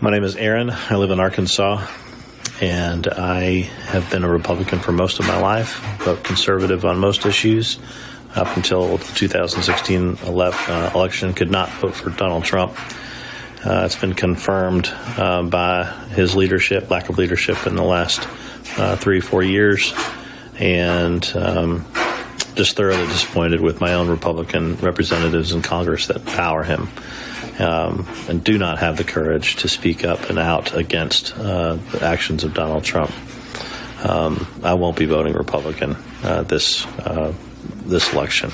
My name is Aaron. I live in Arkansas, and I have been a Republican for most of my life, but conservative on most issues. Up until the 2016 ele- uh, election, could not vote for Donald Trump. Uh, it's been confirmed uh, by his leadership, lack of leadership in the last uh, three, four years, and um, just thoroughly disappointed with my own Republican representatives in Congress that power him um, and do not have the courage to speak up and out against uh, the actions of Donald Trump. Um, I won't be voting Republican uh, this uh, this election.